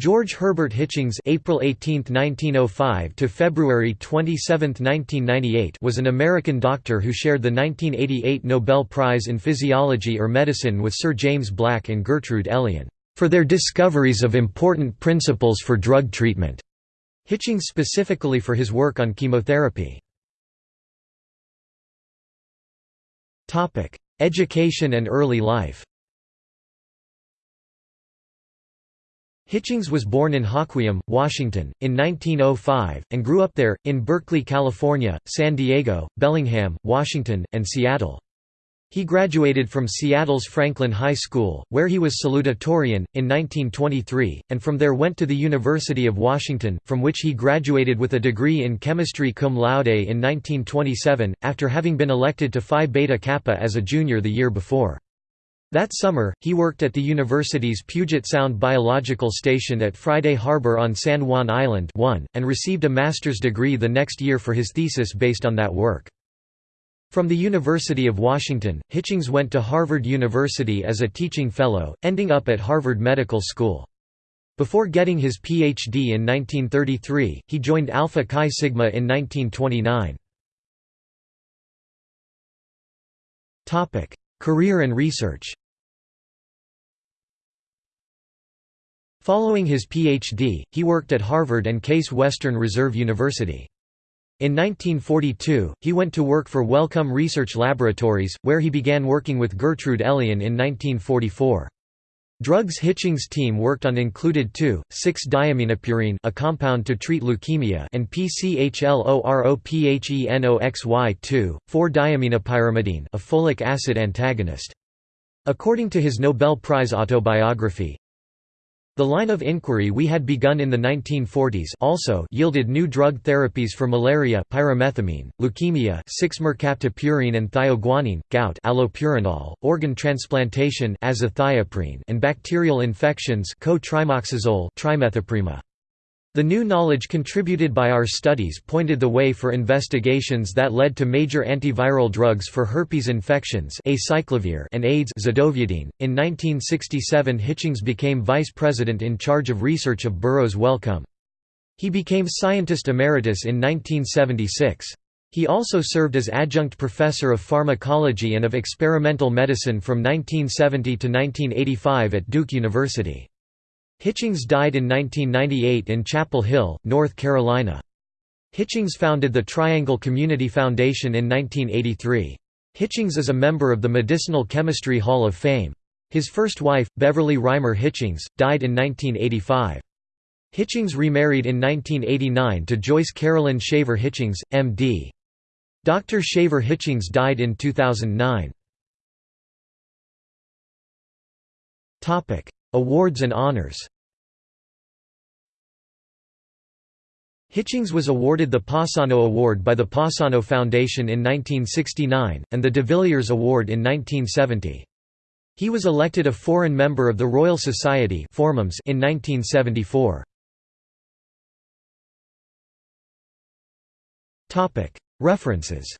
George Herbert Hitchings April 18, 1905 to February 27, 1998 was an American doctor who shared the 1988 Nobel Prize in Physiology or Medicine with Sir James Black and Gertrude Elion for their discoveries of important principles for drug treatment. Hitchings specifically for his work on chemotherapy. Education and early life Hitchings was born in Hoquiam, Washington, in 1905, and grew up there, in Berkeley, California, San Diego, Bellingham, Washington, and Seattle. He graduated from Seattle's Franklin High School, where he was salutatorian, in 1923, and from there went to the University of Washington, from which he graduated with a degree in chemistry cum laude in 1927, after having been elected to Phi Beta Kappa as a junior the year before. That summer, he worked at the university's Puget Sound Biological Station at Friday Harbor on San Juan Island and received a master's degree the next year for his thesis based on that work. From the University of Washington, Hitchings went to Harvard University as a teaching fellow, ending up at Harvard Medical School. Before getting his Ph.D. in 1933, he joined Alpha Chi Sigma in 1929. Career and research Following his Ph.D., he worked at Harvard and Case Western Reserve University. In 1942, he went to work for Wellcome Research Laboratories, where he began working with Gertrude Elion in 1944. Drugs Hitchings' team worked on included 2,6-diaminopurine a compound to treat leukemia and PCHLOROPHENOXY2, 4-diaminopyrimidine a folic acid antagonist. According to his Nobel Prize autobiography, the line of inquiry we had begun in the 1940s also yielded new drug therapies for malaria pyrimethamine, leukemia 6-mercaptopurine and thioguanine, gout allopurinol, organ transplantation azathioprine and bacterial infections co-trimoxazole. The new knowledge contributed by our studies pointed the way for investigations that led to major antiviral drugs for herpes infections acyclovir and AIDS zidovudine. .In 1967 Hitchings became vice president in charge of research of Burroughs Wellcome. He became scientist emeritus in 1976. He also served as adjunct professor of pharmacology and of experimental medicine from 1970 to 1985 at Duke University. Hitchings died in 1998 in Chapel Hill, North Carolina. Hitchings founded the Triangle Community Foundation in 1983. Hitchings is a member of the Medicinal Chemistry Hall of Fame. His first wife, Beverly Reimer Hitchings, died in 1985. Hitchings remarried in 1989 to Joyce Carolyn Shaver Hitchings, M.D. Dr. Shaver Hitchings died in 2009. Awards and honors Hitchings was awarded the Passano Award by the Passano Foundation in 1969, and the de Villiers Award in 1970. He was elected a foreign member of the Royal Society in 1974. References